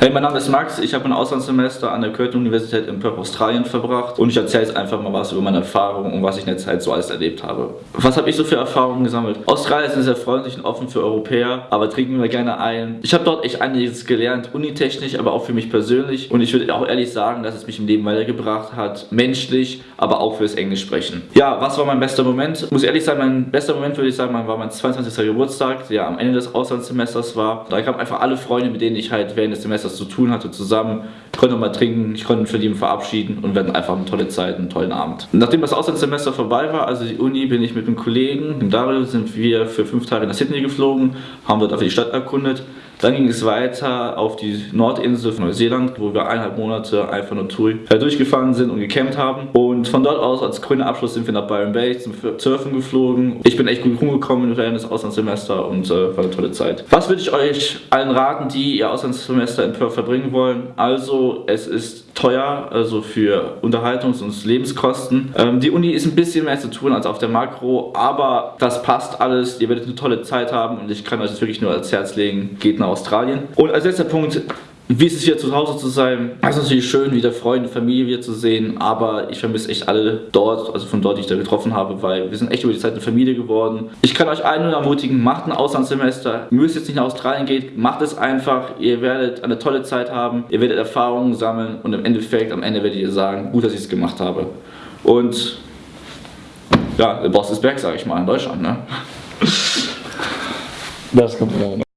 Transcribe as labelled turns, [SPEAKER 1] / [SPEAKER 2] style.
[SPEAKER 1] Hey, mein Name ist Max, ich habe ein Auslandssemester an der Curtin Universität in Perth, Australien verbracht und ich erzähle jetzt einfach mal was über meine Erfahrungen und was ich in der Zeit so alles erlebt habe. Was habe ich so für Erfahrungen gesammelt? Australien ist sehr freundlich und offen für Europäer, aber trinken wir gerne ein. Ich habe dort echt einiges gelernt, unitechnisch, aber auch für mich persönlich und ich würde auch ehrlich sagen, dass es mich im Leben weitergebracht hat, menschlich, aber auch fürs Englisch sprechen. Ja, was war mein bester Moment? Ich muss ehrlich sagen, mein bester Moment würde ich sagen, war mein 22. Geburtstag, der am Ende des Auslandssemesters war. Da kamen einfach alle Freunde, mit denen ich halt während des Semesters zu tun hatte, zusammen. Ich konnte mal trinken, ich konnte mich von ihm verabschieden und wir hatten einfach eine tolle Zeit, einen tollen Abend. Nachdem das Auslandssemester vorbei war, also die Uni, bin ich mit einem Kollegen, dem Dario, sind wir für fünf Tage nach Sydney geflogen, haben dort einfach die Stadt erkundet. Dann ging es weiter auf die Nordinsel von Neuseeland, wo wir eineinhalb Monate einfach nur durchgefahren sind und gecampt haben. Und von dort aus als grüner Abschluss sind wir nach Byron Bay zum Surfen geflogen. Ich bin echt gut rumgekommen während des Auslandssemesters und äh, war eine tolle Zeit. Was würde ich euch allen raten, die ihr Auslandssemester in Perth verbringen wollen? Also, es ist teuer, also für Unterhaltungs- und Lebenskosten. Ähm, die Uni ist ein bisschen mehr zu tun als auf der Makro, aber das passt alles. Ihr werdet eine tolle Zeit haben und ich kann euch das wirklich nur ans Herz legen. Geht nach Australien. Und als letzter Punkt, wie ist es hier zu Hause zu sein? Es ist natürlich schön, wieder Freunde, Familie wieder zu sehen, aber ich vermisse echt alle dort, also von dort, die ich da getroffen habe, weil wir sind echt über die Zeit eine Familie geworden. Ich kann euch allen nur ermutigen, macht ein Auslandssemester. Ihr müsst jetzt nicht nach Australien gehen, macht es einfach. Ihr werdet eine tolle Zeit haben, ihr werdet Erfahrungen sammeln und im Endeffekt, am Ende werdet ihr sagen, gut, dass ich es gemacht habe. Und ja, der Boss ist back, sage ich mal, in Deutschland, ne?
[SPEAKER 2] Das kommt ja.